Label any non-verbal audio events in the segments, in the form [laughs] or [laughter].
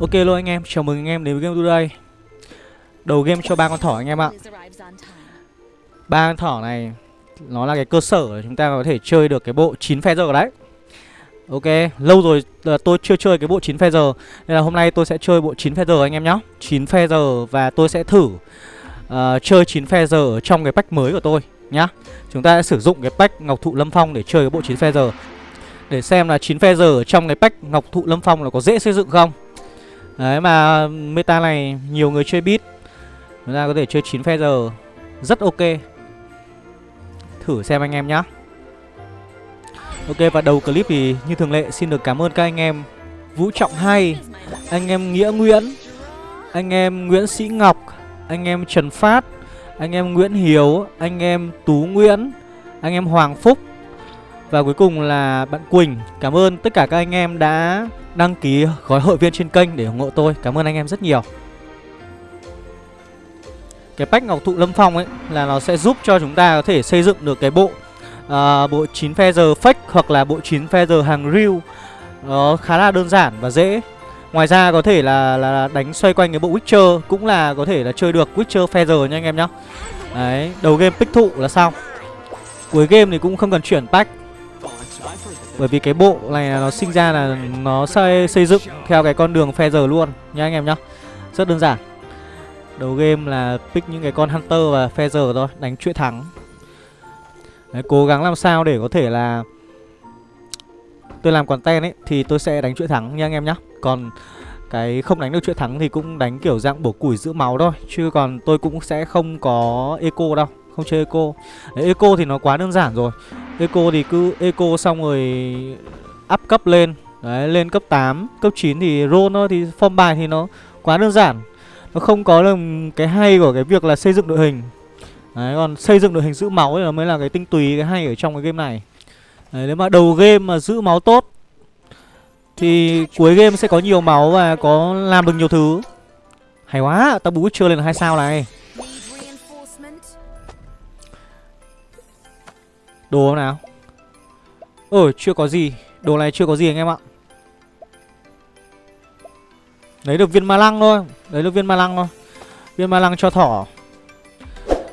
Ok luôn anh em, chào mừng anh em đến với Game Today Đầu game cho ba con thỏ anh em ạ. Ba con thỏ này Nó là cái cơ sở để chúng ta có thể chơi được cái bộ 9 phe giờ đấy. Ok, lâu rồi tôi chưa chơi cái bộ 9 phe giờ Nên là hôm nay tôi sẽ chơi bộ 9 phe giờ anh em nhé 9 phe giờ và tôi sẽ thử uh, chơi 9 phe giờ ở trong cái pack mới của tôi nhá. Chúng ta sẽ sử dụng cái pack Ngọc Thụ Lâm Phong để chơi cái bộ 9 phe giờ Để xem là 9 phe giờ ở trong cái pack Ngọc Thụ Lâm Phong là có dễ xây dựng không. Đấy, mà meta này nhiều người chơi beat Chúng ta có thể chơi 9 phe giờ. Rất ok. Thử xem anh em nhá. Ok, và đầu clip thì như thường lệ, xin được cảm ơn các anh em. Vũ Trọng Hay Anh em Nghĩa Nguyễn, Anh em Nguyễn Sĩ Ngọc, Anh em Trần Phát, Anh em Nguyễn Hiếu, Anh em Tú Nguyễn, Anh em Hoàng Phúc và cuối cùng là bạn Quỳnh. Cảm ơn tất cả các anh em đã đăng ký gói hội viên trên kênh để ủng hộ tôi. Cảm ơn anh em rất nhiều. Cái pack Ngọc Thụ Lâm Phong ấy là nó sẽ giúp cho chúng ta có thể xây dựng được cái bộ uh, Bộ 9 feather fake hoặc là bộ 9 feather hàng real. Nó khá là đơn giản và dễ. Ngoài ra có thể là, là đánh xoay quanh cái bộ Witcher Cũng là có thể là chơi được Witcher feather nha anh em nhá. Đấy, đầu game pick thụ là xong Cuối game thì cũng không cần chuyển pack bởi vì cái bộ này nó sinh ra là nó xây, xây dựng theo cái con đường phe giờ luôn nha anh em nhá. Rất đơn giản. Đầu game là pick những cái con Hunter và phe giờ thôi, đánh chuỗi thắng. Đấy, Cố gắng làm sao để có thể là Tôi làm content ấy thì tôi sẽ đánh chuỗi thắng nha anh em nhá. Còn cái không đánh được chuỗi thắng thì cũng đánh kiểu dạng bổ củi giữ máu thôi Chứ còn tôi cũng sẽ không có eco đâu. Không chơi eco. Đấy, Eco thì nó quá đơn giản rồi. Eco thì cứ eco xong rồi up cấp lên. Đấy, lên cấp 8, cấp 9 thì roll thôi Thì form bài thì nó quá đơn giản. Nó không có được cái hay của cái việc là xây dựng đội hình. Đấy, còn xây dựng đội hình giữ máu thì nó mới là cái tinh túy, cái hay ở trong cái game này. Đấy, nếu mà đầu game mà giữ máu tốt Thì cuối game sẽ có nhiều máu và có làm được nhiều thứ. Hay quá, tao bú chưa lên hai sao này. Đồ nào? Ờ chưa có gì. Đồ này chưa có gì anh em ạ. Lấy được viên ma lăng thôi. Lấy được viên ma lăng thôi. Viên ma lăng cho thỏ.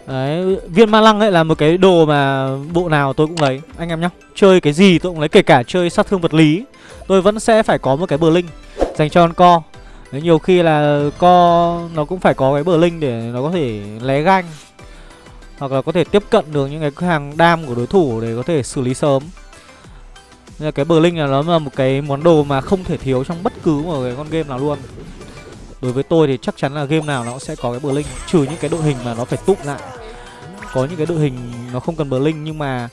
Đấy, viên ma lăng ấy là một cái đồ mà bộ nào tôi cũng lấy Anh em nhá. Chơi cái gì tôi cũng lấy Kể cả chơi sát thương vật lý Tôi vẫn sẽ phải có một cái bờ linh Dành cho con co. Đấy, Nhiều khi là co nó cũng phải có cái bờ linh để nó có thể lé ganh hoặc là có thể tiếp cận được những cái hàng đam của đối thủ để có thể xử lý sớm. Nên là cái bờ linh là nó là một cái món đồ mà không thể thiếu trong bất cứ một cái con game nào luôn. Đối với tôi thì chắc chắn là game nào nó cũng sẽ có cái bờ linh Trừ những cái đội hình mà nó phải túc lại. Có những cái đội hình nó không cần bờ linh nhưng mà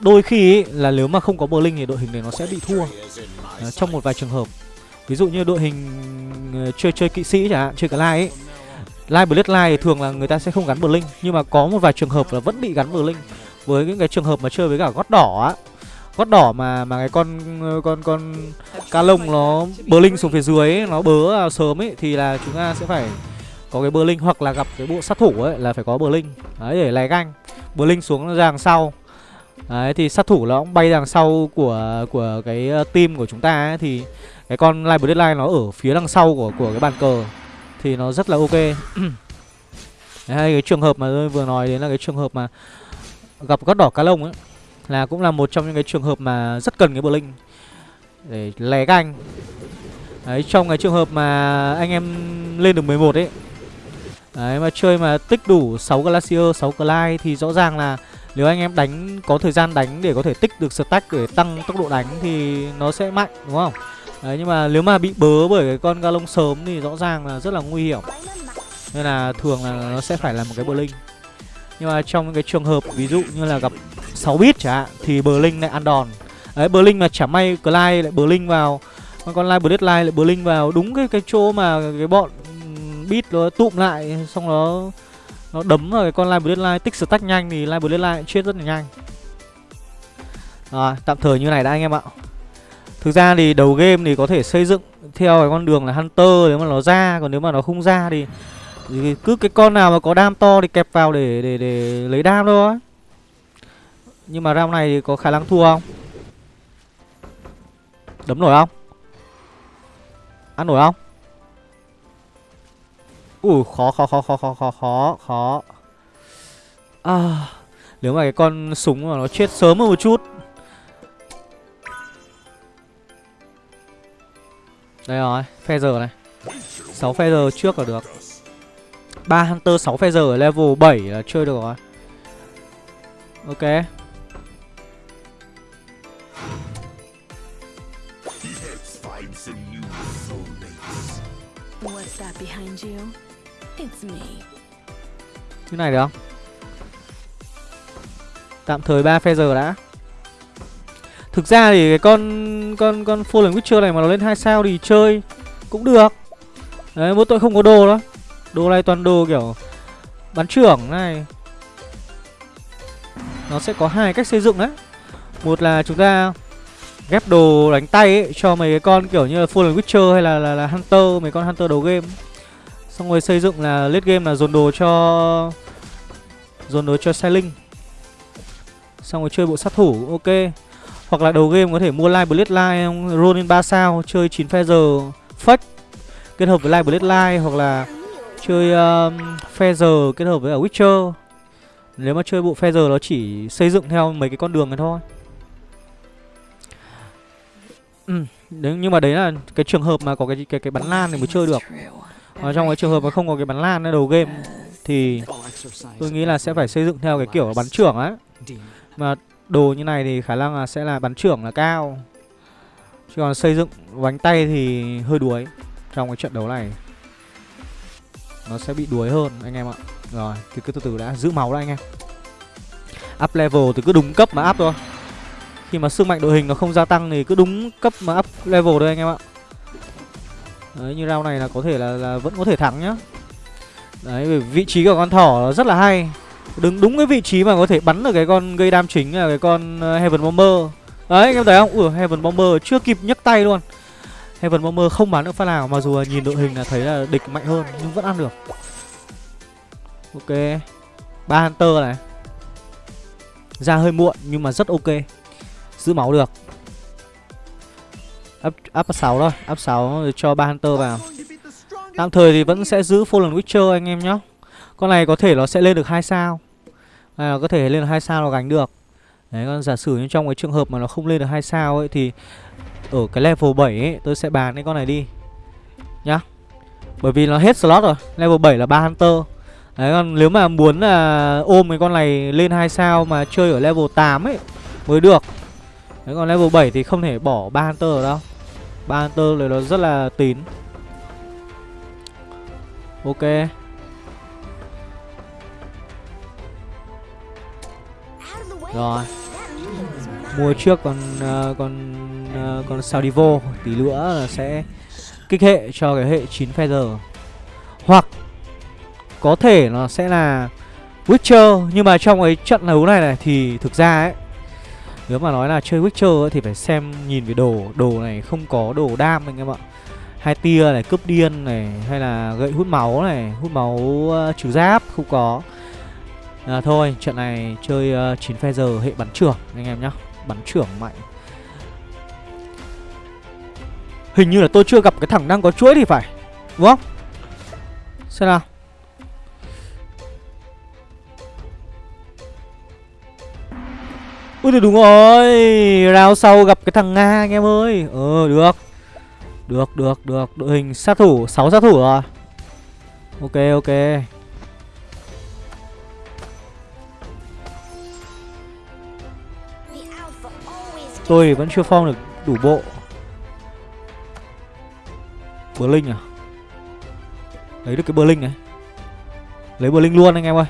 Đôi khi ý, là nếu mà không có bờ linh thì đội hình này nó sẽ bị thua ờ, Trong một vài trường hợp. Ví dụ như đội hình ờ, chơi chơi kỵ sĩ chẳng hạn, chơi cả lai ấy Live Bloodline thì thường là người ta sẽ không gắn Blink Nhưng mà có một vài trường hợp là vẫn bị gắn Blink. Với những cái trường hợp mà chơi với cả gót đỏ á. Gót đỏ mà mà cái con con con ca lông nó Blink linh xuống phía dưới ấy, nó bớ sớm ấy thì là chúng ta sẽ phải có cái Blink linh hoặc là gặp cái bộ sát thủ ấy là phải có Blink. Linh đấy để lè ganh. Blink linh xuống ra đằng sau. Đấy thì sát thủ nó cũng bay đằng sau của của cái ờ, team của chúng ta ấy, thì cái con live Bloodline nó ở phía đằng sau của của cái bàn cờ thì nó rất là ok. [coughs] Hay cái trường hợp mà tôi vừa nói đến là cái trường hợp mà gặp gót đỏ cá lông ấy là cũng là một trong những cái trường hợp mà rất cần cái bờ linh để lé canh. Đấy trong cái trường hợp mà anh em lên được 11 ấy đấy mà chơi mà tích đủ 6 glacier 6 glide thì rõ ràng là nếu anh em đánh có thời gian đánh để có thể tích được stack để tăng tốc độ đánh thì nó sẽ mạnh đúng không Đấy, nhưng mà nếu mà bị bớ bởi cái con galong sớm thì rõ ràng là rất là nguy hiểm. Nên là thường là nó sẽ phải là một cái bờ linh. Nhưng mà trong cái trường hợp ví dụ như là gặp 6 bit chẳng hạn, Thì bờ linh lại ăn đòn. Đấy, bờ linh mà chả may Clyde lại bờ linh vào, Con con Live Bloodline lại bờ linh vào, Đúng cái cái chỗ mà cái bọn bit nó tụm lại, Xong nó nó đấm vào cái con Live Bloodline, tích stack nhanh thì Live Bloodline chết rất là nhanh. Rồi, tạm thời như này đã anh em ạ. Thực ra thì đầu game thì có thể xây dựng theo cái con đường là Hunter nếu mà nó ra Còn nếu mà nó không ra thì, thì cứ cái con nào mà có đam to thì kẹp vào để để để lấy đam thôi Nhưng mà round này thì có khả năng thua không? Đấm nổi không? Ăn nổi không? ui khó khó khó khó khó khó khó khó à nếu mà cái con súng mà nó chết sớm hơn một chút đây rồi feather này. 6 feather trước là được. Ba hunter 6 feather ở level 7 là chơi được rồi. Ok. Cái này được không? Tạm thời 3 feather đã Thực ra thì cái con con con Fallen Witcher này mà nó lên 2 sao thì chơi cũng được. Đấy, mỗi tội không có đồ đó. Đồ này toàn đồ kiểu bắn trưởng này. Nó sẽ có hai cách xây dựng đấy. Một là chúng ta ghép đồ đánh tay ấy, cho mấy cái con kiểu như là Fallen Witcher hay là, là, là Hunter Mấy con Hunter đầu game. Xong rồi xây dựng là late game là dồn đồ cho Dồn đồ cho Sailing. Xong rồi chơi bộ sát thủ cũng ok. Hoặc là đầu game có thể mua Live Blade run lên 3 sao Chơi 9 Feather fetch Kết hợp với Live Blade light Hoặc là chơi um, Feather kết hợp với ở Witcher Nếu mà chơi bộ Feather nó chỉ xây dựng theo mấy cái con đường này thôi Ừ, đấy, nhưng mà đấy là cái trường hợp mà có cái cái cái bắn lan thì mới chơi được. Ở trong cái trường hợp mà không có cái bắn lan ở đầu game thì tôi nghĩ là sẽ phải xây dựng theo cái kiểu bắn trưởng á. Mà đồ như này thì khả năng là sẽ là bắn trưởng là cao. Chứ còn xây dựng bánh tay thì hơi đuối trong cái trận đấu này. Nó sẽ bị đuối hơn anh em ạ. Rồi, thì cứ từ từ đã giữ máu đã anh em. Up level thì cứ đúng cấp mà up thôi. Khi mà sức mạnh đội hình nó không gia tăng thì cứ đúng cấp mà up level thôi anh em ạ. Đấy, như round này là có thể là, là vẫn có thể thắng nhá. Đấy, vị trí của con thỏ rất là hay. Đứng đúng cái vị trí mà có thể bắn được cái con gây đam chính là cái con ờ, Heaven Bomber. Đấy, anh em thấy không? Ủa Heaven Bomber chưa kịp nhấc tay luôn. Heaven Bomber không bắn được phát nào mà dù là nhìn đội hình là thấy là địch mạnh hơn nhưng vẫn ăn được. Ok. ba Hunter này. Ra hơi muộn nhưng mà rất ok giữ máu được up up 6 thôi up 6 cho ba hunter vào tạm thời thì vẫn sẽ giữ fallen witcher anh em nhé con này có thể nó sẽ lên được hai sao. À, có thể lên được hai sao nó gánh được. Đấy còn giả sử như trong cái trường hợp mà nó không lên được hai sao ấy thì ở cái level 7 ấy tôi sẽ bán cái con này đi. Nhá. Bởi vì nó hết slot rồi level 7 là ba hunter. Đấy còn nếu mà muốn là ôm cái con này lên hai sao mà chơi ở level 8 ấy mới được. Đấy còn level 7 thì không thể bỏ ba Hunter ở đâu. Ba Hunter này nó rất là tín. Ok. Rồi. Mua trước còn uh, còn uh, còn vô Tí nữa là sẽ kích hệ cho cái hệ 9 feather. Hoặc Có thể nó sẽ là Witcher Nhưng mà trong cái trận đấu này này Thì thực ra ấy nếu mà nói là chơi Witcher ấy, thì phải xem nhìn về đồ Đồ này không có đồ đam anh em ạ. Hai tia này, cướp điên này Hay là gậy hút máu này Hút máu uh, trừ giáp, không có à, Thôi, trận này chơi ờ, uh, 9 phe giờ hệ bắn trưởng anh em nhá. Bắn trưởng mạnh. Hình như là tôi chưa gặp cái thằng đang có chuỗi thì phải Đúng không? Xem nào. Ui thì đúng rồi. Rao sau gặp cái thằng Nga anh em ơi. Ừ được. Được được được. Đội hình sát thủ 6 sát thủ rồi. Ok ok. Tôi thì vẫn chưa form được đủ bộ. Bờ Linh à? Lấy được cái bờ Linh này. Lấy bờ Linh luôn anh em ơi.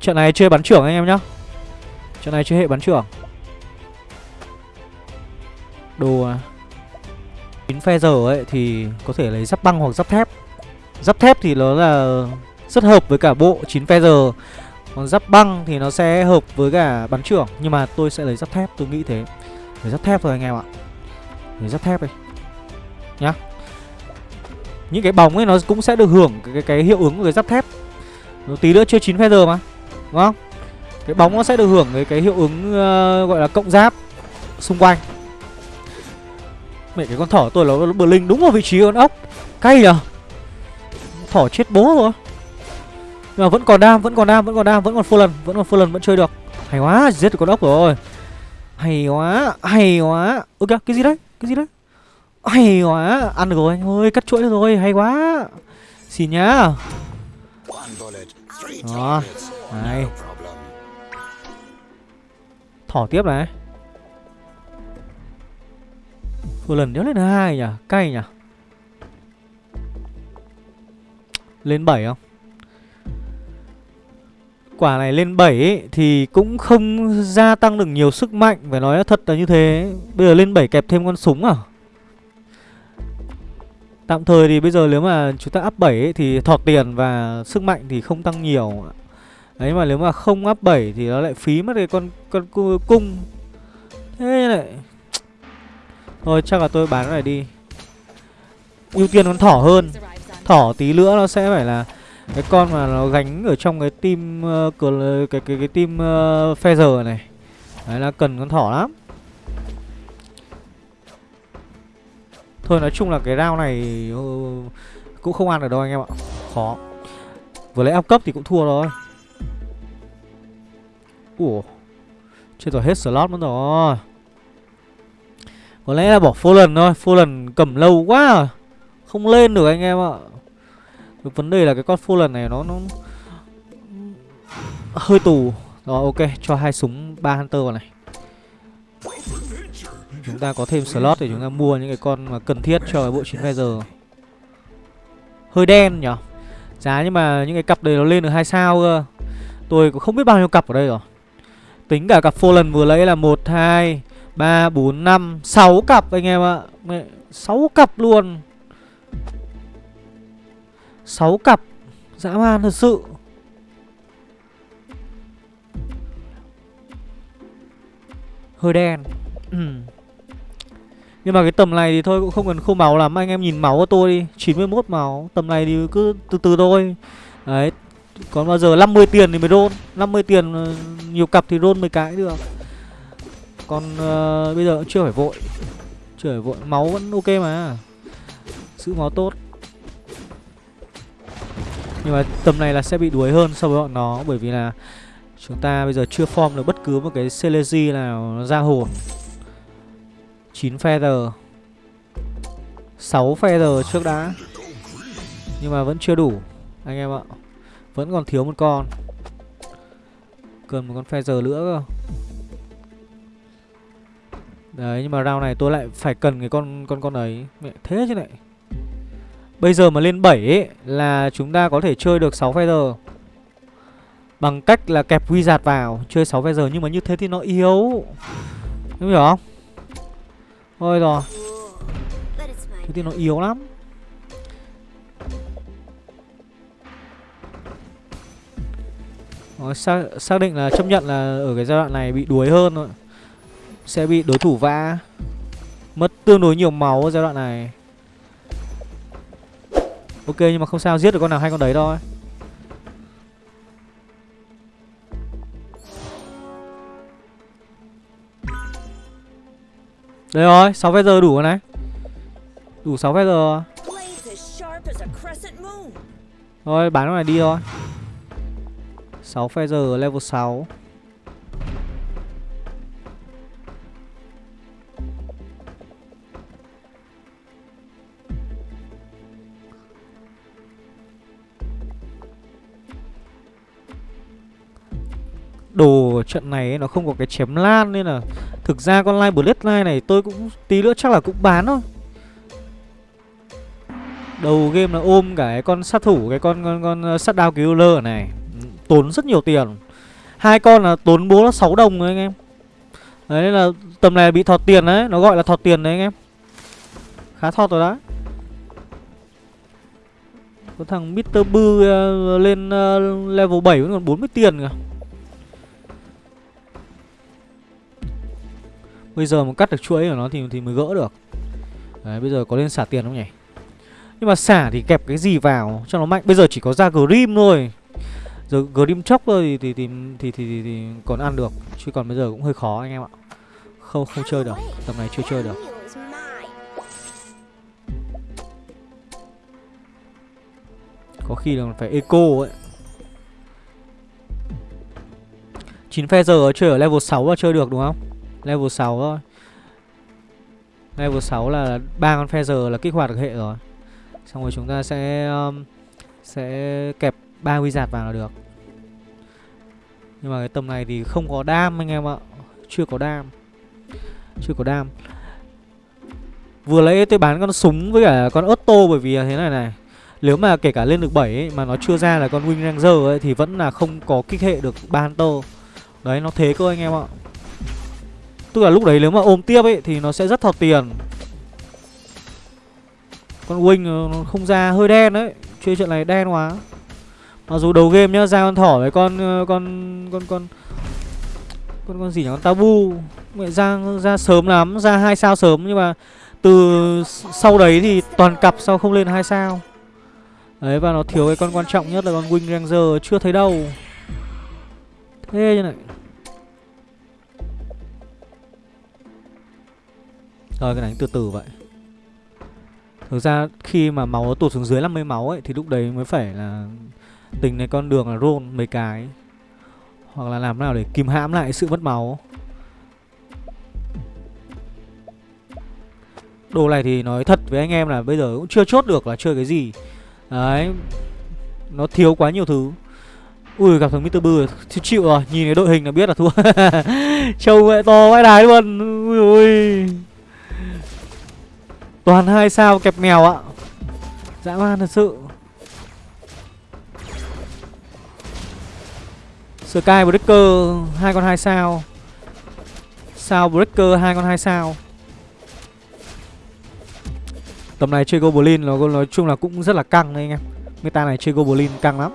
Trận này chơi bắn trưởng anh em nhá. Trận này chơi hệ bắn trưởng. Đồ à Chín phe giờ ấy thì có thể lấy giáp băng hoặc giáp thép. Giáp thép thì nó là rất hợp với cả bộ 9 phe giờ. Còn giáp băng thì nó sẽ hợp với cả bắn trưởng Nhưng mà tôi sẽ lấy giáp thép, tôi nghĩ thế. Lấy giáp thép thôi anh em ạ. Lấy giáp thép đi. Nhá. Những cái bóng ấy nó cũng sẽ được hưởng cái, cái, cái hiệu ứng của cái giáp thép. Nó tí nữa chưa 9 feather giờ mà Đúng không? cái bóng nó sẽ được hưởng cái cái hiệu ứng uh, gọi là cộng giáp xung quanh. Mẹ cái con thỏ tôi là bờ linh đúng vào vị trí con ốc. Cay nhờ. Thỏ chết bố rồi nhưng mà vẫn còn đam, vẫn còn đam, vẫn còn đam, vẫn còn full lần, vẫn còn full lần, vẫn chơi được. Hay quá, giết được con ốc rồi. Hay quá hay quá. Ơ kìa, cái gì đấy, cái gì đấy? Hay quá, ăn được rồi anh ơi, cắt chuỗi được rồi, hay quá. Xin nhá. Đó, này. Thỏ tiếp này. Full lần nếu lên hai nhỉ, cay nhỉ. Lên 7 không? Quả này lên 7 ấy, thì cũng không gia tăng được nhiều sức mạnh Phải nói thật là như thế. Bây giờ lên 7 kẹp thêm con súng à? Tạm thời thì bây giờ nếu mà chúng ta up 7 ấy, thì thọt tiền và sức mạnh thì không tăng nhiều Đấy mà nếu mà không up 7 thì nó lại phí mất cái con con cung. Thế này [tsk] Thôi chắc là tôi bán cái này đi. Ưu tiên con thỏ hơn. Thỏ tí nữa nó sẽ phải là cái con mà nó gánh ở trong cái team ờ, uh, cái cái cái, cái team ờ, uh, feather này. Đấy là cần con thỏ lắm. Thôi nói chung là cái round này uh, cũng không ăn được đâu anh em ạ. Khó. Vừa lấy áp cấp thì cũng thua rồi ủa. Chưa rồi hết slot mất rồi. Có lẽ là bỏ Fallen thôi. Fallen cầm lâu quá. À. Không lên được anh em ạ vấn đề là cái con Fallen này nó nó hơi tù. Rồi ok, cho hai súng ba hunter vào này. Chúng ta có thêm slot để chúng ta mua những cái con mà cần thiết cho cái bộ chiến giờ hơi đen nhở giá nhưng mà những cái cặp đấy nó lên được hai sao cơ. Tôi cũng không biết bao nhiêu cặp ở đây rồi. Tính cả cặp Fallen vừa lấy là một, hai, ba, bốn, năm, sáu cặp anh em ạ. Sáu cặp luôn. 6 cặp. Dã man thật sự. Hơi đen. Nhưng mà cái tầm này thì thôi cũng không cần khô máu lắm. Anh em nhìn máu của tôi đi. 91 máu. Tầm này thì cứ từ từ thôi. Đấy. Còn bao giờ 50 tiền thì mới roll 50 tiền ờ, nhiều cặp thì roll 10 cái được. Còn uh, bây giờ cũng chưa phải vội. Chưa phải vội. Máu vẫn ok mà. Giữ máu tốt nhưng mà tầm này là sẽ bị đuối hơn so với bọn nó, Bởi vì là chúng ta bây giờ chưa form được bất cứ một cái Celesi nào ra hồn. 9 feather. 6 feather trước đã. Nhưng mà vẫn chưa đủ, Anh em ạ. Vẫn còn thiếu một con. Cần một con feather nữa cơ. Đấy, nhưng mà round này tôi lại phải cần cái con con con ấy. Mẹ, thế chứ này Bây giờ mà lên 7 ấy, là chúng ta có thể chơi được 6 feather. Bằng cách là kẹp wizard vào Chơi 6 feather nhưng mà như thế thì nó yếu. Đúng hiểu không? Thôi rồi. Thế thì nó yếu lắm. Rồi, xác, xác định là chấp nhận là ở cái giai đoạn này bị đuối hơn rồi Sẽ bị đối thủ vã. Mất tương đối nhiều máu ở giai đoạn này. Ok nhưng mà không sao giết được con nào hay con đấy thôi. Đây rồi 6 feather đủ rồi này. Đủ 6 feather rồi. Rồi bán con này đi thôi. 6 feather level 6 đồ trận này ấy, nó không có cái chém lan nên là thực ra con line bloodline này tôi cũng tí nữa chắc là cũng bán thôi. Đầu game là ôm cả cái con sát thủ cái con con con ờ, sát đao killer này. Ừ, tốn rất nhiều tiền. Hai con là tốn bố là 6 đồng rồi anh em. Đấy là tầm này bị thọt tiền đấy nó gọi là thọt tiền đấy anh em. Khá thọt rồi đấy. Có thằng Mr. Bư uh, lên uh, level 7 vẫn còn 40 tiền kìa. Bây giờ mà cắt được chuỗi của nó thì thì mới gỡ được. Đấy bây giờ có lên xả tiền không nhỉ? Nhưng mà xả thì kẹp cái gì vào cho nó mạnh? Bây giờ chỉ có ra Grim thôi. Giờ Grim chốc thôi thì thì, thì thì thì thì thì còn ăn được. Chứ còn bây giờ cũng hơi khó anh em ạ. Không không chơi được. Tầm này chưa chơi được. Có khi là phải eco ấy. 9 giờ chơi ở level 6 là chơi được đúng không? Level 6 thôi. Level 6 là ba con feather là kích hoạt được hệ rồi. Xong rồi chúng ta sẽ um, Sẽ kẹp ba wizard vào là được. Nhưng mà cái tầm này thì không có đam anh em ạ. Chưa có đam. Chưa có đam. Vừa lấy tôi bán con súng với cả con ớt tô bởi vì thế này này. Nếu mà kể cả lên được 7 ấy, mà nó chưa ra là con Wing Ranger ấy Thì vẫn là không có kích hệ được ba Hunter. Đấy nó thế cơ anh em ạ. Tức là lúc đấy nếu mà ôm tiếp ấy, Thì nó sẽ rất thọt tiền. Con Wing ờ, nó không ra, hơi đen đấy. Chơi trận này đen quá. Mặc dù đầu game nhá, ra con thỏ với con ờ, con con con con con gì nhỉ? Con tabu. Mẹ ra ra sớm lắm, ra hai sao sớm, nhưng mà từ sau đấy thì toàn cặp sau không lên hai sao. Đấy, và nó thiếu cái con quan trọng nhất là con wing ranger, chưa thấy đâu. Thế như này. Rồi, cái đánh từ từ vậy. Thực ra khi mà máu nó tụt xuống dưới 50 máu ấy, thì lúc đấy mới phải là tính này con đường là roll mấy cái. Hoặc là làm nào để kìm hãm lại sự mất máu. Đồ này thì nói thật với anh em là bây giờ cũng chưa chốt được là chơi cái gì. Đấy, Nó thiếu quá nhiều thứ. Ui, gặp thằng Mr. Bư chịu chịu rồi, Nhìn cái đội hình là biết là thua. [laughs] Trông mẹ to vãi đái luôn. Ui ui. Toàn hai sao kẹp mèo ạ. Dã man thật sự. Sky Breaker, hai con hai sao. Sao Breaker, hai con hai sao. Tầm này chơi Goblin nó nói chung là cũng rất là căng đấy anh em. Meta này chơi Goblin căng lắm.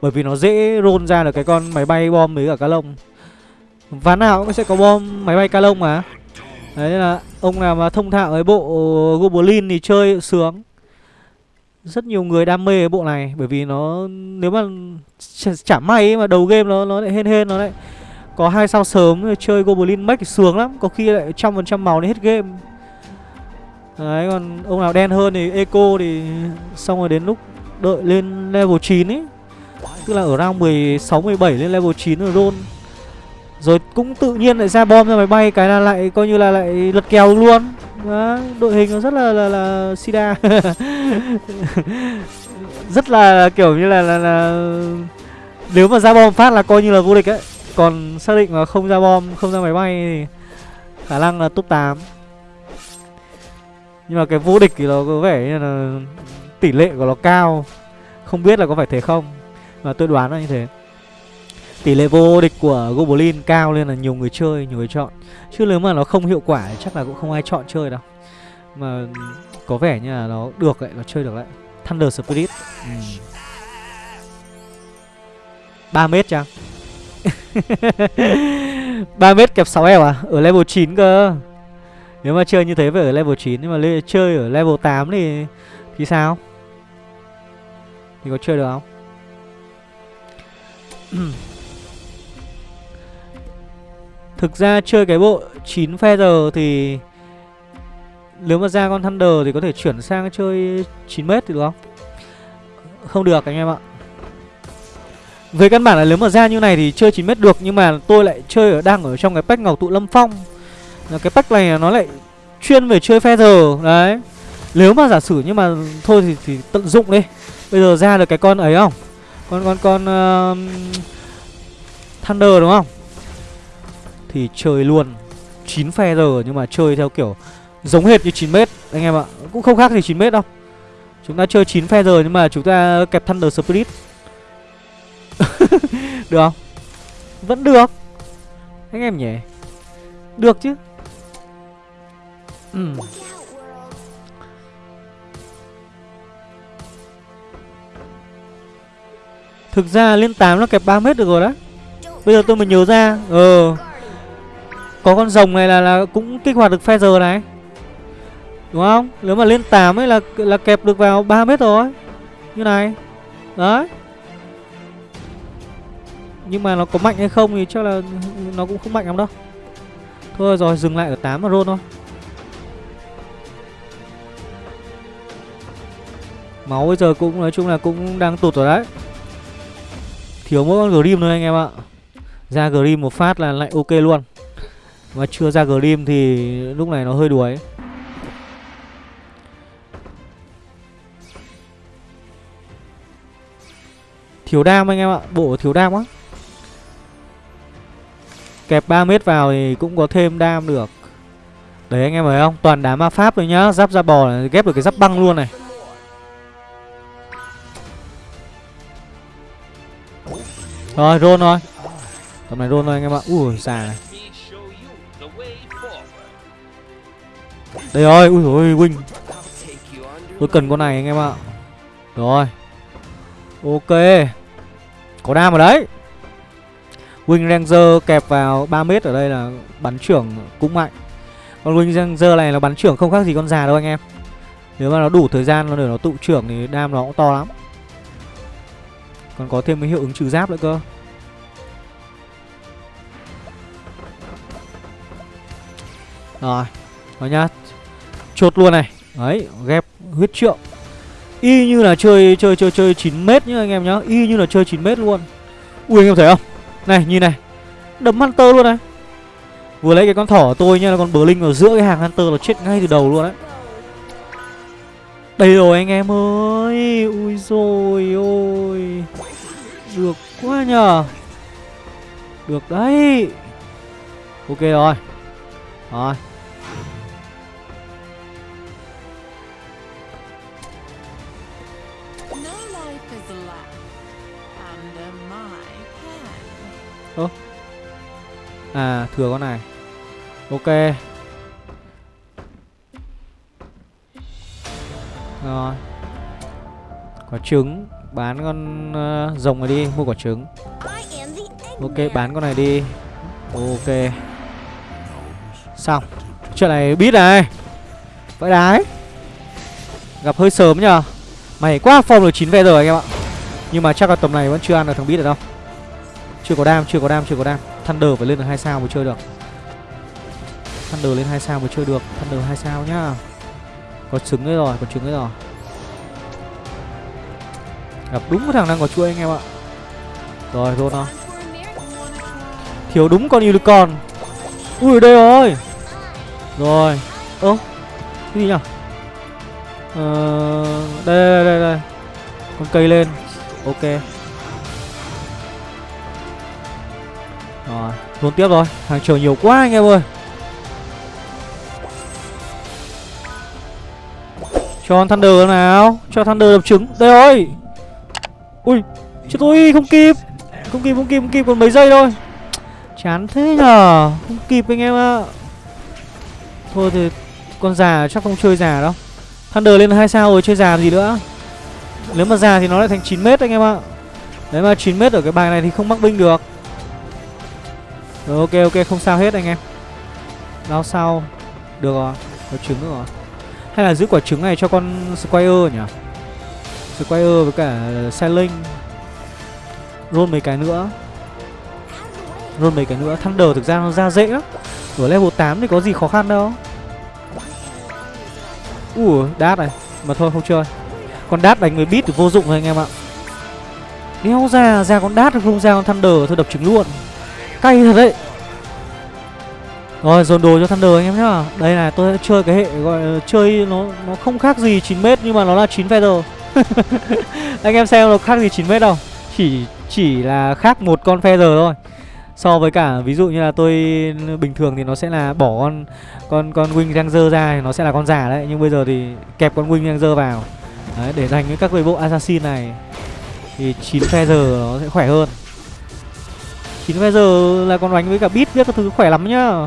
Bởi vì nó dễ roll ra được cái con máy bay bom với cả cá lông. Ván nào cũng sẽ có bom máy bay cá lông mà. Đấy là ông nào mà thông thạo với bộ Goblin thì chơi sướng. Rất nhiều người đam mê cái bộ này Bởi vì nó nếu mà chả may ấy, mà đầu game nó nó lại hên hên nó lại có hai sao sớm chơi Goblin Max thì sướng lắm Có khi lại trăm phần trăm màu đến hết game. Đấy còn ông nào đen hơn thì Eco thì xong rồi đến lúc đợi lên level 9 ấy. Tức là ở round 16, 17 lên level 9 rồi roll. Rồi cũng tự nhiên lại ra bom ra máy bay Cái là lại coi như là lại lật kèo luôn. Đó, Đội hình nó rất là là, là sida. [laughs] Rất là kiểu như là, là, là Nếu mà ra bom phát là coi như là vô địch ấy. Còn xác định mà không ra bom, không ra máy bay thì Khả năng là top 8 nhưng mà cái vô địch thì nó có vẻ như là tỷ lệ của nó cao. Không biết là có phải thế không Mà tôi đoán là như thế. Tỷ lệ vô địch của Goblin cao nên là nhiều người chơi, nhiều người chọn. Chứ nếu mà nó không hiệu quả chắc là cũng không ai chọn chơi đâu. Mà có vẻ như là nó được lại, nó chơi được lại. Thunder Spirit. Ừ. 3 mét chăng? [laughs] 3 mét kẹp 6 eo à? Ở level 9 cơ. Nếu mà chơi như thế phải ở level 9 Nhưng mà chơi ở level 8 thì Thì sao? Thì có chơi được không? [clears throat] Thực ra chơi cái bộ 9 feather thì Nếu mà ra con Thunder thì có thể chuyển sang chơi 9m thì được không? Không được anh em ạ. Về căn bản là nếu mà ra như này thì chơi 9m được Nhưng mà tôi lại chơi ở đang ở trong cái pack Ngọc Tụ Lâm Phong. Là cái pack này nó lại chuyên về chơi feather đấy. Nếu mà giả sử nhưng mà thôi thì, thì tận dụng đi. Bây giờ ra được cái con ấy không? Con con con uh, thunder đúng không? Thì chơi luôn. 9 phe giờ nhưng mà chơi theo kiểu giống hệt như 9 mét anh em ạ. Cũng không khác gì 9 mét đâu. Chúng ta chơi 9 phe giờ nhưng mà chúng ta kẹp thunder spirit. [laughs] Được không? Vẫn được. Anh em nhỉ? Được chứ. Ừ. Thực ra lên 8 nó kẹp 3 mét được rồi đó Bây giờ tôi mới nhớ ra. Ờ. Có con rồng này là là cũng kích hoạt được feather này. Đúng không? Nếu mà lên 8 ấy là là kẹp được vào 3 mét rồi. Như này. Đấy. Nhưng mà nó có mạnh hay không thì chắc là nó cũng không mạnh lắm đâu. Thôi rồi, dừng lại ở 8 mà roll thôi. Máu bây giờ cũng, nói chung là cũng đang tụt rồi đấy. Thiếu mỗi con Grim thôi anh em ạ. Ra Grim một phát là lại ok luôn. Mà chưa ra Grim thì lúc này nó hơi đuối. Thiếu đam anh em ạ, Bộ thiếu đam quá Kẹp 3 mét vào thì cũng có thêm đam được. Đấy, anh em thấy không? Toàn đá ma pháp rồi nhá, Giáp da bò này, ghép được cái giáp băng luôn này. Rồi rôn rồi Tầm này rôn rồi anh em ạ. Ui, già này. Đây ơi, Ui ôi Wing. Tôi cần con này anh em ạ. Rồi. Ok. Có đam ở đấy. Wing Ranger kẹp vào 3 mét ở đây là bắn trưởng cũng mạnh. Con Wing Ranger này là bắn trưởng không khác gì con già đâu anh em. Nếu mà nó đủ thời gian nó để nó tụ trưởng thì đam nó cũng to lắm. Còn có thêm cái hiệu ứng trừ giáp nữa cơ. Rồi. Rồi nhá. Chốt luôn này. Đấy, ghép huyết trượng. Y như là chơi chơi chơi chơi 9 mét nhá anh em nhá. Y như là chơi 9 mét luôn. Ui, anh em thấy không? Này, nhìn này. Đấm Hunter luôn này. Vừa lấy cái con thỏ của tôi nha là con bờ linh ở giữa cái hàng Hunter là chết ngay từ đầu luôn đấy. Đây rồi anh em ơi. Ui rồi ôi. Được quá nhờ. Được đấy. Ok rồi. Rồi. À thừa con này. Ok. Rồi. Quả trứng. Bán con uh, rồng này đi Mua quả trứng. Ok bán con này đi. Ok. Xong. Chuyện này biết này. Vậy đấy. Gặp hơi sớm nhờ. Mày quá form được 9 ve rồi anh em ạ. Nhưng mà chắc là tầm này vẫn chưa ăn được thằng biết được đâu. Chưa có đam, chưa có đam, chưa có đam. Thunder phải lên được 2 sao mới chơi được. Thunder lên 2 sao mới chơi được. Thunder 2 sao nhá. Có trứng đấy rồi, có trứng đấy rồi. Gặp đúng cái thằng đang có chuỗi anh em ạ. Rồi, rôn nó Thiếu đúng con unicorn. Ui đây rồi. Rồi. Ơ Cái gì nhỉ? Ờ Đây đây đây đây. Con cây lên. Ok. Luôn tiếp rồi. Hàng chờ nhiều quá anh em ơi. Cho con Thunder nào. Cho Thunder đập trứng. Đây rồi. Ui, Chết tôi, không kịp. Không kịp không kịp không kịp, còn mấy giây thôi. Chán thế nhờ. Không kịp anh em ạ. Thôi thì Con già chắc không chơi già đâu. Thunder lên 2 sao rồi, chơi già gì nữa. Nếu mà già thì nó lại thành 9 mét anh em ạ. Đấy mà 9 mét ở cái bài này thì không mắc binh được. Rồi, ok ok, không sao hết anh em. Lao sau Được rồi Có trứng nữa rồi. Hay là giữ quả trứng này cho con Squire nhỉ? Squire với cả Sailing. Roll mấy cái nữa. Roll mấy cái nữa. Thunder thực ra nó ra dễ lắm. Ở level 8 thì có gì khó khăn đâu. Ủa, đát này. Mà thôi, không chơi. Con đát đánh với beat thì vô dụng rồi anh em ạ. Đéo ra ra con đát không ra con Thunder Thôi, đập trứng luôn. Cay thật đấy. Rồi, dồn đồ cho Thunder anh em nhá. Đây này, tôi chơi cái hệ gọi là chơi nó nó không khác gì 9m nhưng mà nó là 9 feather. [laughs] Anh em xem nó khác gì 9m đâu. Chỉ chỉ là khác một con feather thôi. So với cả, ví dụ như là tôi bình thường thì nó sẽ là bỏ con con con Wing Ranger ra thì nó sẽ là con giả đấy. Nhưng bây giờ thì kẹp con Wing Ranger vào. Đấy, để dành với các cái bộ assassin này Thì 9 feather nó sẽ khỏe hơn. 9 giờ là còn đánh với cả bit biết các thứ khỏe lắm nhá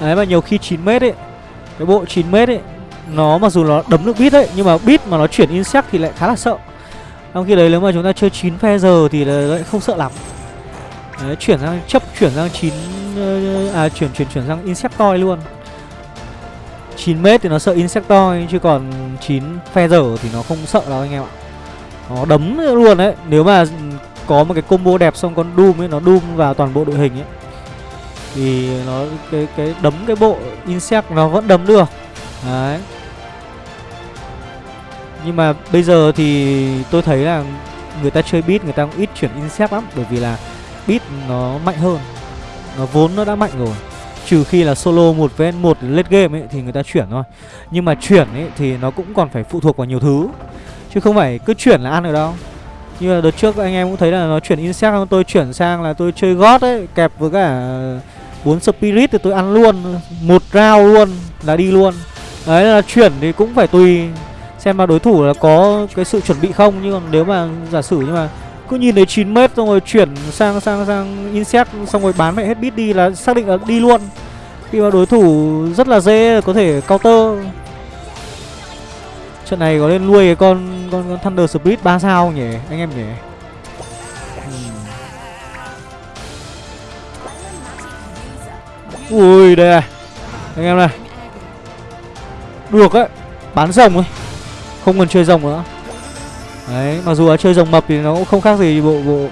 Đấy mà nhiều khi 9 mét ấy Cái bộ 9 mét ấy Nó mặc dù nó đấm được bit ấy Nhưng mà bit mà nó chuyển insect thì lại khá là sợ Trong khi đấy nếu mà chúng ta chơi 9 phe giờ thì lại không sợ lắm Đấy, chuyển sang chấp chuyển sang 9 ờ, à chuyển chuyển chuyển sang insectoid luôn 9 mét thì nó sợ insectoid chứ còn 9 phe giờ thì nó không sợ đâu anh em ạ. Nó đấm luôn đấy. Nếu mà có một cái combo đẹp xong con Doom ấy, nó Doom vào toàn bộ đội hình ấy thì nó, cái cái đấm cái bộ insect nó vẫn đấm được. Đấy. Nhưng mà bây giờ thì tôi thấy là người ta chơi beat, người ta cũng ít chuyển insect lắm, bởi vì là beat nó mạnh hơn. Nó vốn nó đã mạnh rồi. Trừ khi là solo một vs một late game ấy thì người ta chuyển thôi. Nhưng mà chuyển ấy thì nó cũng còn phải phụ thuộc vào nhiều thứ. Chứ không phải cứ chuyển là ăn được đâu. Như là đợt trước anh em cũng thấy là nó chuyển insect tôi chuyển sang là tôi chơi gót ấy, kẹp với cả bốn spirit thì tôi ăn luôn. Một round luôn là đi luôn. Đấy, là chuyển thì cũng phải tùy xem mà đối thủ là có cái sự chuẩn bị không. Nhưng còn nếu mà giả sử nhưng mà cứ nhìn thấy 9 mét xong rồi chuyển sang sang sang insect, xong rồi bán mẹ hết bit đi là xác định là đi luôn. Khi mà đối thủ rất là dễ, có thể counter trận này có nên nuôi cái con con, con thunder spirit ba sao không nhỉ anh em nhỉ? Ui đây này. Anh em này. Được đấy. Bán rồng thôi không cần chơi rồng nữa. Đấy mặc dù là chơi rồng mập thì nó cũng không khác gì bộ bộ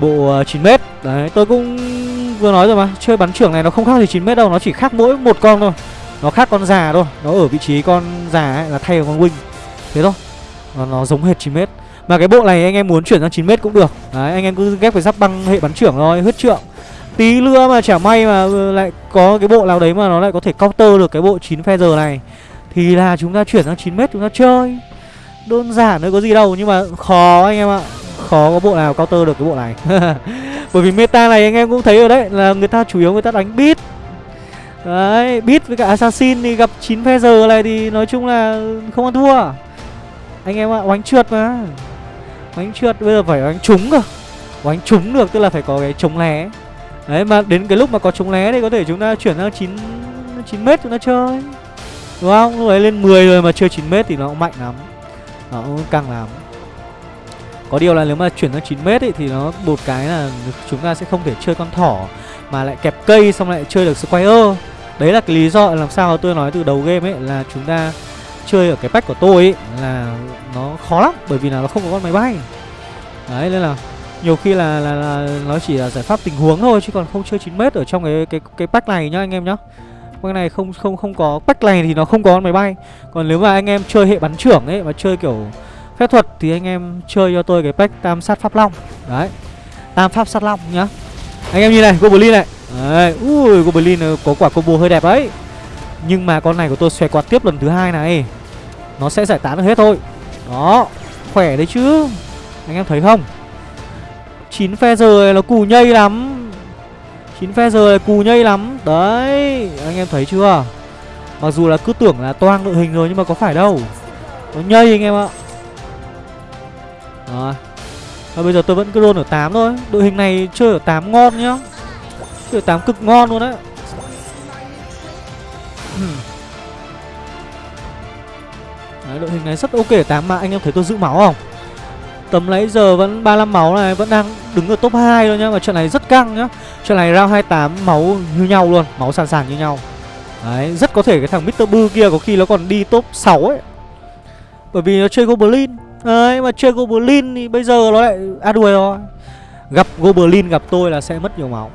bộ uh, 9 mét. Đấy tôi cũng vừa nói rồi mà. Chơi bắn trưởng này nó không khác gì 9 mét đâu. Nó chỉ khác mỗi một con thôi nó khác con già thôi. Nó ở vị trí con già ấy là thay con wing. Thế thôi. Nó, nó giống hệt 9 mét mà cái bộ này anh em muốn chuyển sang 9 mét cũng được. Đấy anh em cứ ghép với giáp băng hệ bắn trưởng thôi huyết trượng. Tí nữa mà chả may mà ừ, lại có cái bộ nào đấy mà nó lại có thể counter được cái bộ 9 giờ này. Thì là chúng ta chuyển sang 9 mét chúng ta chơi. Đơn giản thôi có gì đâu nhưng mà khó anh em ạ. Khó có bộ nào counter được cái bộ này. [laughs] Bởi vì meta này anh em cũng thấy rồi đấy là người ta chủ yếu người ta đánh beat đấy beat với cả assassin thì gặp 9 giờ này thì nói chung là không ăn thua. Anh em ạ oánh trượt mà. Oánh trượt bây giờ phải oánh trúng cơ. Oánh trúng được tức là phải có cái chống lé. Đấy mà đến cái lúc mà có chống lé thì có thể chúng ta chuyển sang 9 9 mét chúng ta chơi. Đúng không? Lúc ấy lên 10 rồi mà chơi 9 mét thì nó cũng mạnh lắm. Nó cũng căng lắm. Có điều là nếu mà chuyển sang 9 mét ấy, thì nó một cái là chúng ta sẽ không thể chơi con thỏ mà lại kẹp cây xong lại chơi được Squire. Đấy là cái lý do làm sao tôi nói từ đầu game ấy là chúng ta chơi ở cái pack của tôi ấy là nó khó lắm bởi vì là nó không có con máy bay. Đấy nên là nhiều khi là, là, là nó chỉ là giải pháp tình huống thôi chứ còn không chơi 9 mét ở trong cái cái cái pack này nhá anh em nhá. Pack này không không không có pack này thì nó không có con máy bay. Còn nếu mà anh em chơi hệ bắn trưởng ấy mà chơi kiểu phép thuật thì anh em chơi cho tôi cái pack tam sát pháp long. Đấy. Tam pháp sát long nhá. Anh em nhìn này, Goblin này. Đấy, ui Goblin ờ, có quả combo hơi đẹp đấy. Nhưng mà con này của tôi xòe quạt tiếp lần thứ hai này. Nó sẽ giải tán được hết thôi. Đó, khỏe đấy chứ. Anh em thấy không? 9 phe giờ nó cù nhây lắm. 9 phe giờ cù nhây lắm. Đấy, anh em thấy chưa? Mặc dù là cứ tưởng là toang đội hình rồi nhưng mà có phải đâu. Nó nhây anh em ạ. Rồi và bây giờ tôi vẫn cứ roll ở 8 thôi. Đội hình này chơi ở 8 ngon nhá. Chơi ở 8 cực ngon luôn đấy [clears throat] Đấy, đội hình này rất ok ở 8 mà anh em thấy tôi giữ máu không? Tầm nãy giờ vẫn 35 máu này Vẫn đang đứng ở top 2 thôi nhá. Và trận này rất căng nhá. Trận này round 28 máu như nhau luôn Máu sàn sàn như nhau. Đấy, rất có thể cái thằng Mr. Boo kia có khi nó còn đi top 6 ấy. Bởi vì nó chơi Goblin. Đấy, mà chơi Goblin thì bây giờ nó lại À đuổi rồi. Gặp Goblin, gặp tôi là sẽ mất nhiều máu.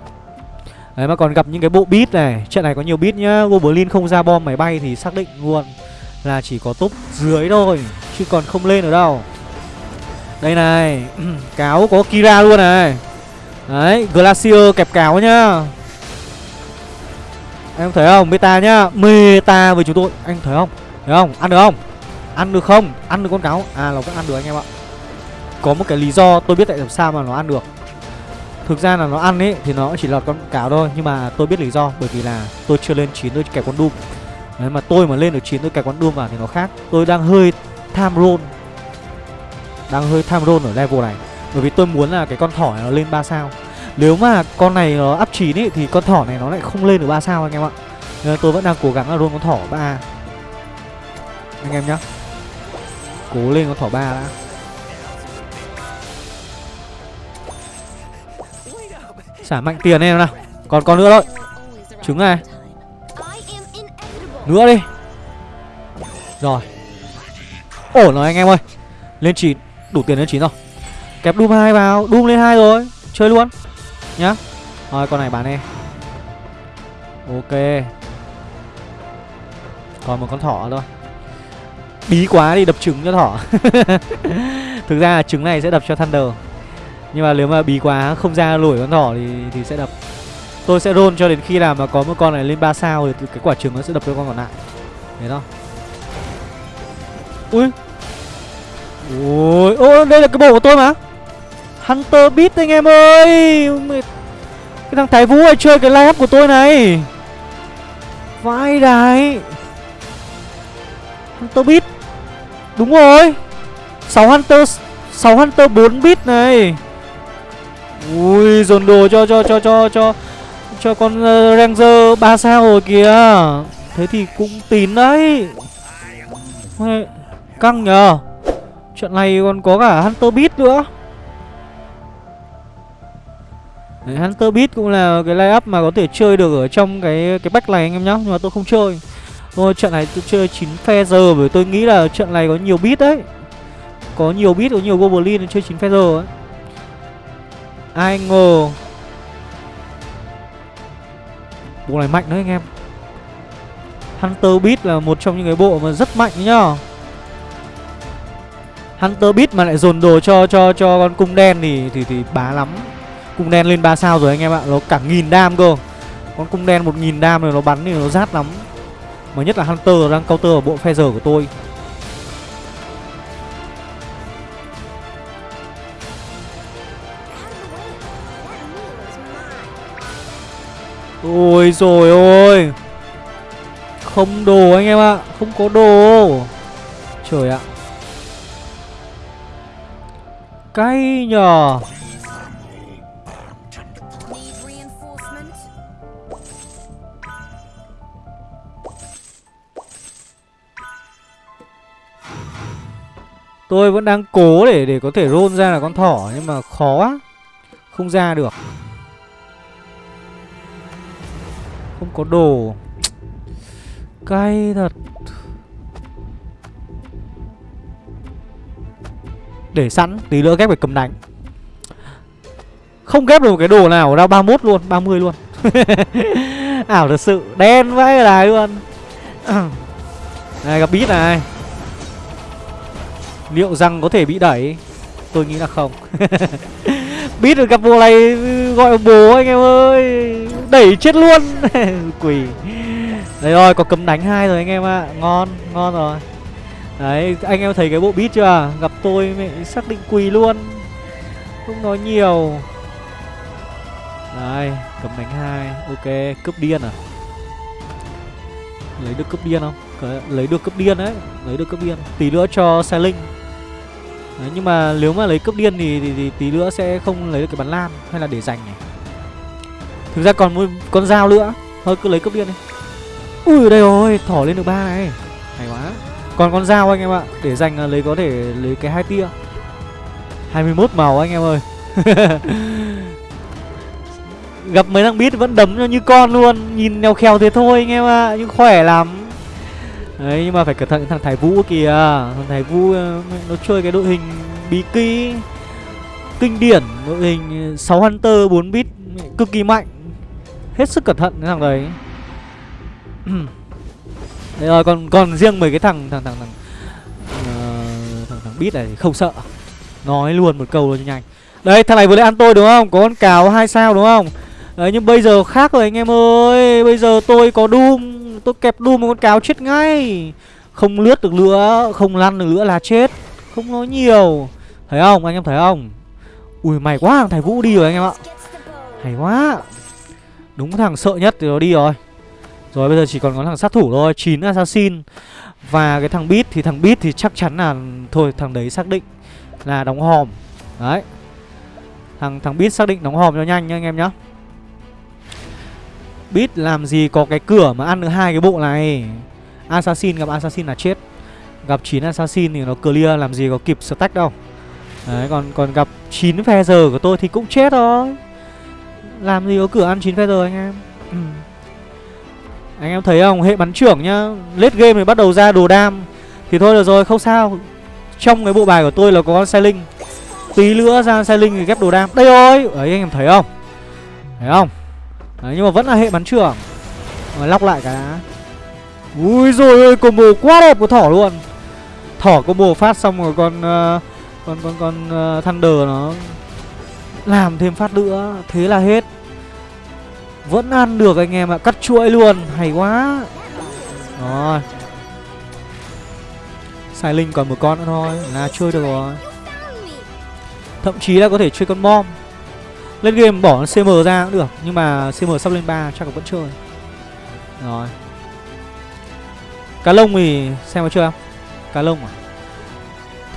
Đấy, mà còn gặp những cái bộ beat này. Trận này có nhiều beat nhá. Goblin không ra bom máy bay thì xác định luôn Là chỉ có top dưới thôi, Chứ còn không lên ở đâu. Đây này, [clears throat] Cáo có Kira luôn này. Đấy, Glacier kẹp cáo nhá. Em thấy không? Meta nhá. Meta với chúng tôi. Anh thấy không? Thấy không? Ăn được không? Ăn được không? Ăn được con cáo. À nó vẫn ăn được anh em ạ. Có một cái lý do tôi biết tại làm sao mà nó ăn được. Thực ra là nó ăn ấy, Thì nó chỉ lọt con cáo thôi. Nhưng mà tôi biết lý do, Bởi vì là tôi chưa lên 9 tôi kẹp con Doom Đấy, mà tôi mà lên được 9 tôi kẹp con Doom vào thì nó khác. Tôi đang hơi tham roll Đang hơi tham roll ở level này. Bởi vì tôi muốn là cái con thỏ này nó lên 3 sao. Nếu mà con này nó up 9 ấy, Thì con thỏ này nó lại không lên được 3 sao anh em ạ. Nên tôi vẫn đang cố gắng là roll con thỏ 3 Anh em nhá. Cố lên con thỏ ba đã. Xả mạnh tiền em nào. Còn con nữa thôi. Trứng này. Nữa đi. Rồi. Ổn rồi anh em ơi. Lên chín. Đủ tiền lên chín rồi. Kẹp đùm hai vào. Đùm lên hai rồi. Chơi luôn. Nhá. Rồi, con này bán đi Ok. Còn một con thỏ thôi bí quá thì đập trứng cho thỏ. [laughs] Thực ra là trứng này sẽ đập cho thunder. Nhưng mà nếu mà bí quá, không ra lủi con thỏ thì thì sẽ đập. Tôi sẽ roll cho đến khi nào mà có một con này lên 3 sao thì cái quả trứng nó sẽ đập cho con còn lại. Thế đó ui. Ui ô đây là cái bộ của tôi mà. Hunter beat anh em ơi. Cái thằng thái vũ này chơi cái live up của tôi này. Vai đái. Hunter beat Đúng rồi. 6 Hunter 6 Hunter 4 bit này. Ui dồn đồ cho cho cho cho cho cho con uh, Ranger 3 sao rồi kìa. Thế thì cũng tín đấy. Căng nhờ. Chuyện này còn có cả Hunter Beat nữa. Đấy, Hunter Beat cũng là cái line up mà có thể chơi được ở trong cái cái bách này anh em nhá Nhưng mà tôi không chơi. Thôi trận này tôi chơi 9 feather bởi tôi nghĩ là trận này có nhiều bit đấy. Có nhiều bit, có nhiều goblin chơi 9 feather ấy. Ai ngờ. Bộ này mạnh đấy anh em. Hunter Beat là một trong những cái bộ mà rất mạnh nhá. Hunter Beat mà lại dồn đồ cho cho cho con cung đen thì thì thì bá lắm. Cung đen lên 3 sao rồi anh em ạ Nó cả nghìn đam cơ. Con cung đen một nghìn đam rồi nó bắn thì nó rát lắm. Mà nhất là Hunter đang counter ở bộ Feather của tôi. Ôi rồi ôi. Không đồ anh em ạ, Không có đồ. Trời ạ. Cay nhờ. Tôi vẫn đang cố để để có thể roll ra là con thỏ, Nhưng mà khó quá. Không ra được. Không có đồ. Cay thật. Để sẵn, Tí nữa ghép phải cầm đánh Không ghép được một cái đồ nào ra 31 luôn 30 luôn. [laughs] Ảo thật sự, Đen vãi đài luôn. Này, gặp bít này. Liệu rằng có thể bị đẩy? Tôi nghĩ là không. [laughs] Biết được cặp bộ này gọi bố anh em ơi. Đẩy chết luôn. [laughs] Quỷ. Đấy rồi có cấm đánh hai rồi anh em ạ. Ngon, ngon rồi. Đấy, anh em thấy cái bộ beat chưa? Gặp tôi mẹ xác định quỳ luôn. Không nói nhiều. Đấy cấm đánh hai. Ok, cướp điên à? Lấy được cướp điên không? Lấy được cướp điên đấy. Lấy được cướp điên. Tí nữa cho xe linh. Đấy, nhưng mà nếu mà lấy cướp điên thì, thì, thì tí nữa sẽ không lấy được cái bắn lan hay là để dành này. Thực ra còn một con dao nữa. Thôi cứ lấy cướp điên đi. Ui đây rồi, thỏ lên được ba này. Hay quá. Còn con dao anh em ạ, để dành là lấy có thể lấy cái hai tia. 21 màu anh em ơi. [laughs] Gặp mấy thằng bít vẫn đấm cho như con luôn, nhìn nèo khèo thế thôi anh em ạ, nhưng khỏe lắm. Đấy nhưng mà phải cẩn thận thằng Thái Vũ kìa. Thằng Thái Vũ ờ, nó chơi cái đội hình bí kí Kinh điển Đội hình ờ, 6 Hunter 4 bit Cực kỳ mạnh. Hết sức cẩn thận cái thằng đấy. [clears throat] Đấy rồi còn còn riêng mấy cái thằng thằng thằng thằng uh, thằng, thằng bit này thì không sợ. Nói luôn một câu luôn cho nhanh. Đấy thằng này vừa lấy ăn tôi đúng không? Có con cáo hai sao đúng không? Đấy nhưng bây giờ khác rồi anh em ơi. Bây giờ tôi có Doom. Tôi kẹp đu một con cáo chết ngay. Không lướt được nữa Không lăn được nữa là chết. Không nói nhiều. Thấy không, anh em thấy không? Ui mày quá, thằng thầy Vũ đi rồi anh em ạ. Hay quá. Đúng thằng sợ nhất thì nó đi rồi. Rồi, bây giờ chỉ còn có thằng sát thủ thôi 9 assassin. Và cái thằng bit thì thằng bit thì chắc chắn là, Thôi, thằng đấy xác định là đóng hòm. Đấy. Thằng thằng bit xác định đóng hòm cho nhanh nha anh em nhá biết làm gì có cái cửa mà ăn được hai cái bộ này. Assassin gặp Assassin là chết. Gặp 9 Assassin thì nó clear, làm gì có kịp stack đâu. Đấy, còn còn gặp 9 feather của tôi thì cũng chết thôi. Làm gì có cửa ăn 9 feather anh em. Ừ. Anh em thấy không? Hệ bắn trưởng nhá. Late game thì bắt đầu ra đồ đam. Thì thôi được rồi, không sao. Trong cái bộ bài của tôi là có con Sailing. Tí nữa ra Sailing thì ghép đồ đam. Đây rồi! Đấy anh em thấy không? Thấy không? Đấy nhưng mà vẫn là hệ bắn trưởng Rồi lóc lại cái đã Ui rồi ơi combo quá đẹp của thỏ luôn thỏ combo phát xong rồi con uh, con con con uh, Thunder nó làm thêm phát nữa, thế là hết. Vẫn ăn được anh em ạ, cắt chuỗi luôn, hay quá. Rồi. Sai Linh còn một con nữa thôi là chơi được rồi. Thậm chí là có thể chơi con bom. Lên game bỏ CM ra cũng được, nhưng mà CM sắp lên 3 chắc là vẫn chơi. Rồi. Cá lông thì xem có chưa không? Cá lông à?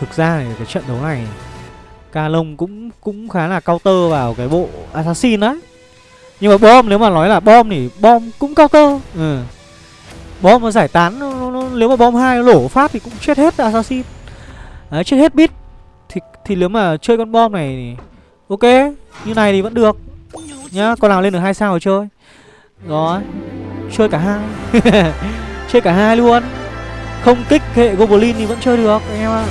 Thực ra thì cái trận đấu này Cá lông cũng cũng khá là counter vào cái bộ assassin đấy. Nhưng mà bom nếu mà nói là bom thì bom cũng counter. Ừ. Bom mà giải tán nó, nó, nó, nếu mà bom hai lổ phát thì cũng chết hết assassin. Đấy, chết hết bit. Thì thì nếu mà chơi con bom này thì ok, như này thì vẫn được. Nhá, con nào lên được hai sao rồi chơi. Rồi. Chơi cả hai. [laughs] chơi cả hai luôn. Không kích hệ goblin thì vẫn chơi được anh em ạ.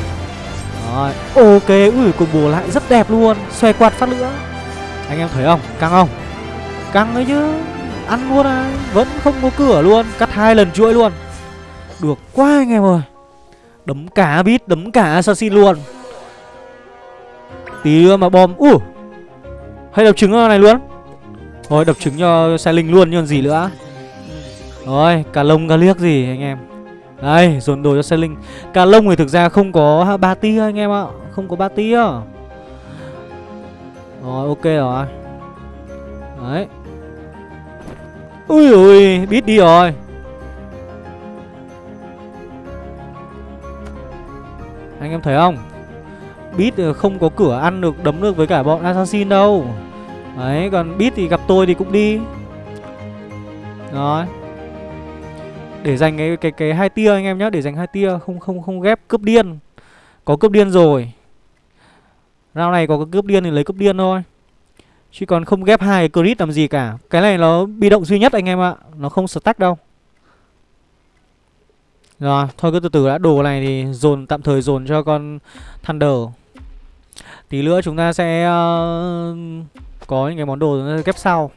Rồi, ok, ui combo lại rất đẹp luôn, xoay quạt phát nữa. Anh em thấy không? Căng không? Căng đấy chứ. Ăn luôn à, vẫn không có cửa luôn, cắt hai lần chuỗi luôn. Được quá anh em ơi. Đấm cả bit, đấm cả assassin luôn. Tí nữa mà bom, ui. Hay đập trứng này luôn. Thôi đập trứng cho xe linh luôn nhưng gì nữa. Rồi, cả lông cả liếc gì anh em. Đây, dồn đồ cho xe linh Cả lông thì thực ra không có ba tia anh em ạ Không có ba tia Rồi, ok rồi Đấy Ui ui, biết đi rồi Anh em thấy không Beat ờ, không có cửa ăn được đấm được với cả bọn assassin đâu. Đấy, còn Beat thì gặp tôi thì cũng đi. Rồi. Để dành cái cái cái hai tia anh em nhé để dành hai tia không không không ghép cướp điên. Có cướp điên rồi. Rau này có cướp điên thì lấy cướp điên thôi. Chứ còn không ghép hai cái crit làm gì cả. Cái này nó bị động duy nhất anh em ạ. Nó không stack đâu. Rồi thôi cứ từ từ đã. Đồ này thì dồn tạm thời dồn cho con thunder tí nữa chúng ta sẽ uh, có những cái món đồ ghép sau.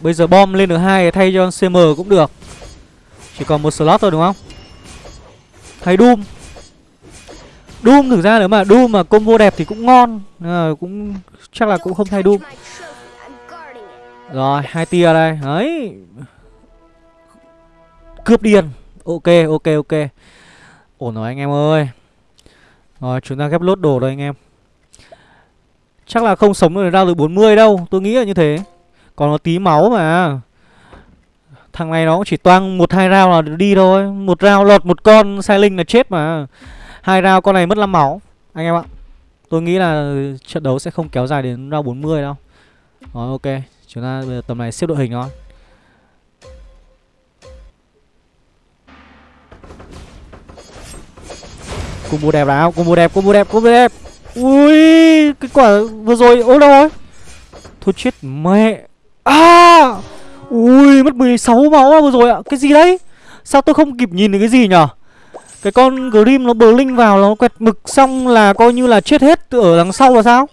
Bây giờ bom lên được hai thay cho CM cũng được. Chỉ còn một slot thôi đúng không? Hay Doom? Doom thực ra nếu mà Doom mà combo đẹp thì cũng ngon. À, cũng Chắc là cũng không thay Doom. Rồi hai tia đây. Đấy. Cướp điên. Ok ok ok. Ổn rồi anh em ơi. Rồi, chúng ta ghép lốt đồ rồi anh em. Chắc là không sống được ra được 40 đâu, Tôi nghĩ là như thế. Còn nó tí máu mà. Thằng này nó cũng chỉ toang một, hai rao là đi thôi. Một rao lọt một con, sai linh là chết mà. Hai rao con này mất 5 máu, Anh em ạ. Tôi nghĩ là trận đấu sẽ không kéo dài đến round 40 đâu. Rồi, ok. Chúng ta bây giờ tầm này xếp đội hình thôi. Combo đẹp nào? Combo đẹp combo đẹp combo đẹp. Ui Cái quả vừa rồi ôi đâu rồi? Thôi chết mẹ. À! Ui, mất 16 máu vừa rồi ạ. Cái gì đấy? Sao tôi không kịp nhìn được cái gì nhở? Cái con Grim nó bờ linh vào, Nó quẹt mực xong là coi như là chết hết Ở đằng sau là sao?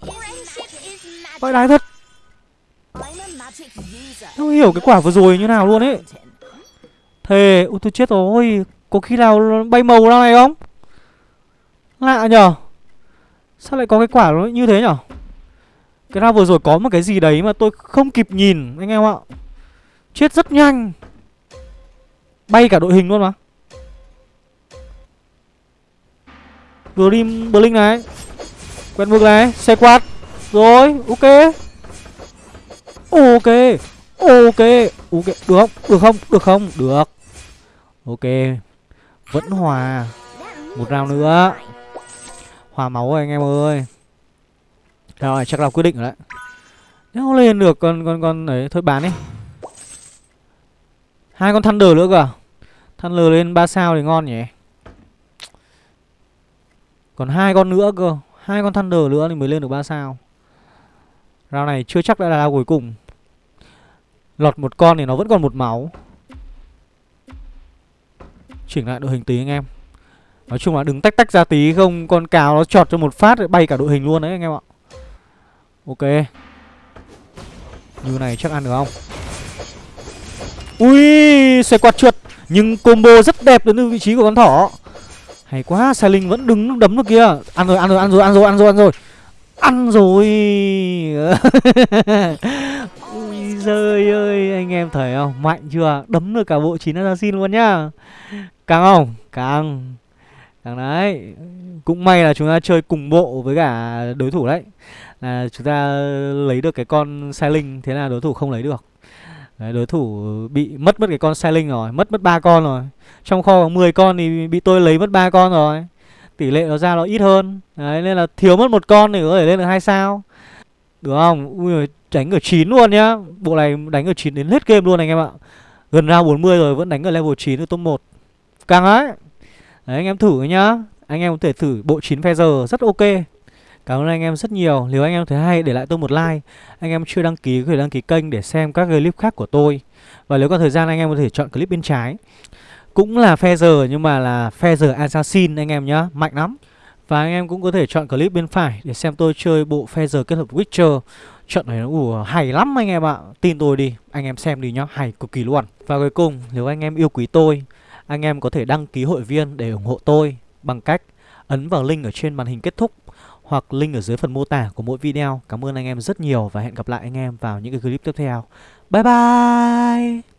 Vãi đái thật. Không hiểu cái quả vừa rồi như nào luôn ấy. Thề, Ui, tôi chết rồi. Có khi nào bay màu ra này không? Lạ nhở Sao lại có cái quả nó như thế nhở cái round vừa rồi có một cái gì đấy mà tôi không kịp nhìn, anh em ạ. Chết rất nhanh. Bay cả đội hình luôn mà. Grim Blink này. Quen vực này, Xe quạt. Rồi, ok. Ok Ok. Ok, Được không? Được không? Được không? Được. Ok. Vẫn hòa. Một round nữa. Hòa máu rồi anh em ơi. Rồi, chắc là quyết định rồi đấy. Nếu lên được, con con con ấy, thôi bán đi. Hai con Thunder nữa cơ à? Thunder lên 3 sao thì ngon nhỉ? Còn hai con nữa cơ. Hai con Thunder nữa thì mới lên được 3 sao. Round này chưa chắc đã là round cuối cùng. Lọt một con thì nó vẫn còn một máu. Chỉnh lại đội hình tí anh em. Nói chung là đứng tách tách ra tí, không, Con cáo nó chọt cho một phát bay cả đội hình luôn đấy, anh em ạ. Ok. Như này chắc ăn được không? Ui, Xe quạt trượt. Nhưng combo rất đẹp đến từ vị trí của con thỏ. Hay quá Sai Linh vẫn đứng đấm được kia. Ăn rồi ăn rồi ăn rồi ăn rồi ăn rồi ăn rồi. Ăn rồi. [laughs] Ui giời ơi, Anh em thấy không? Mạnh chưa? Đấm được cả bộ 9 assassin luôn nhá. Càng không? Càng. Thằng đấy Cũng may là chúng ta chơi cùng bộ với cả đối thủ đấy. Là chúng ta lấy được cái con sai linh Thế là đối thủ không lấy được. Đấy, đối thủ bị mất mất cái con sai linh rồi Mất mất ba con rồi. Trong kho có 10 con thì bị tôi lấy mất ba con rồi. Tỷ lệ nó ra nó ít hơn. Đấy nên là thiếu mất một con thì có thể lên được hai sao. Được không? Ui đánh ở 9 luôn nhá. Bộ này đánh ở 9 đến hết game luôn anh em ạ. Gần ra 40 rồi vẫn đánh ở level 9 ở top 1 Càng ấy Đấy anh em thử nhá. Anh em có thể thử bộ 9 Feather rất ok. Cảm ơn anh em rất nhiều. Nếu anh em thấy hay để lại tôi một like. Anh em chưa đăng ký có thể đăng ký kênh để xem các clip khác của tôi. Và nếu có thời gian anh em có thể chọn clip bên trái. Cũng là Feather nhưng mà là Feather Assassin anh em nhá. Mạnh lắm. Và anh em cũng có thể chọn clip bên phải để xem tôi chơi bộ Feather kết hợp Witcher. Trận này nó ủa, hay lắm anh em ạ. Tin tôi đi, anh em xem đi nhá, hay cực kỳ luôn. Và cuối cùng, nếu anh em yêu quý tôi anh em có thể đăng ký hội viên để ủng hộ tôi Bằng cách ấn vào link ở trên màn hình kết thúc hoặc link ở dưới phần mô tả của mỗi video. Cảm ơn anh em rất nhiều và hẹn gặp lại anh em vào những cái clip tiếp theo. Bye bye!